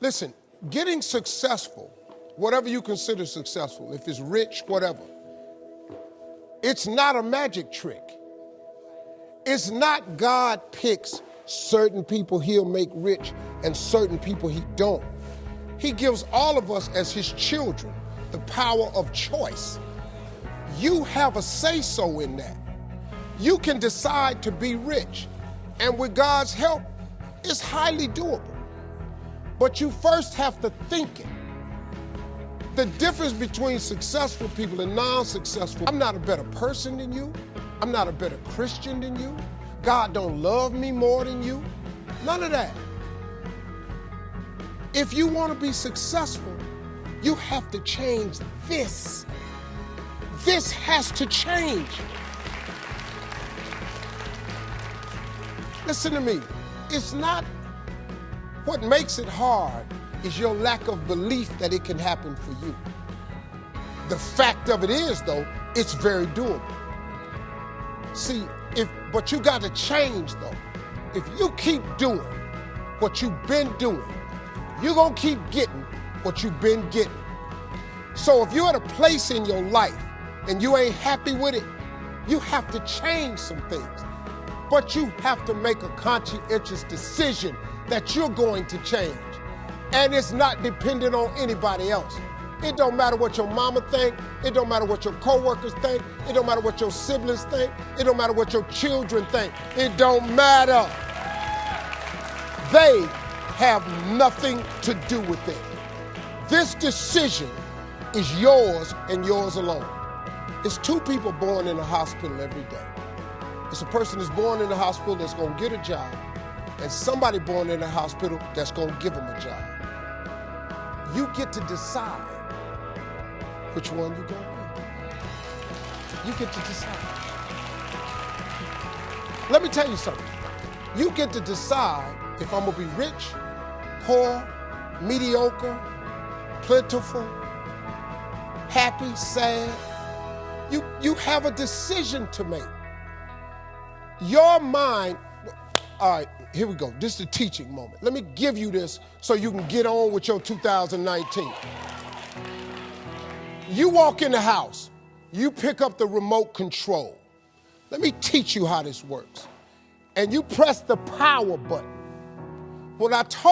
Listen, getting successful, whatever you consider successful, if it's rich, whatever, it's not a magic trick. It's not God picks certain people he'll make rich and certain people he don't. He gives all of us as his children the power of choice. You have a say so in that. You can decide to be rich, and with God's help, it's highly doable. But you first have to think it. The difference between successful people and non successful, I'm not a better person than you. I'm not a better Christian than you. God don't love me more than you. None of that. If you want to be successful, you have to change this. This has to change. Listen to me. It's not what makes it hard is your lack of belief that it can happen for you. The fact of it is, though, it's very doable. See, if but you got to change though. If you keep doing what you've been doing, you're gonna keep getting what you've been getting. So if you're at a place in your life and you ain't happy with it, you have to change some things. But you have to make a conscientious decision that you're going to change. And it's not dependent on anybody else. It don't matter what your mama think. It don't matter what your coworkers think. It don't matter what your siblings think. It don't matter what your children think. It don't matter. They have nothing to do with it. This decision is yours and yours alone. It's two people born in a hospital every day. It's a person that's born in the hospital that's going to get a job, and somebody born in a hospital that's going to give them a job. You get to decide which one you're going to be. You get to decide. Let me tell you something. You get to decide if I'm going to be rich, poor, mediocre, plentiful, happy, sad. You, you have a decision to make. Your mind, all right, here we go. This is the teaching moment. Let me give you this so you can get on with your 2019. You walk in the house, you pick up the remote control. Let me teach you how this works. And you press the power button. When I told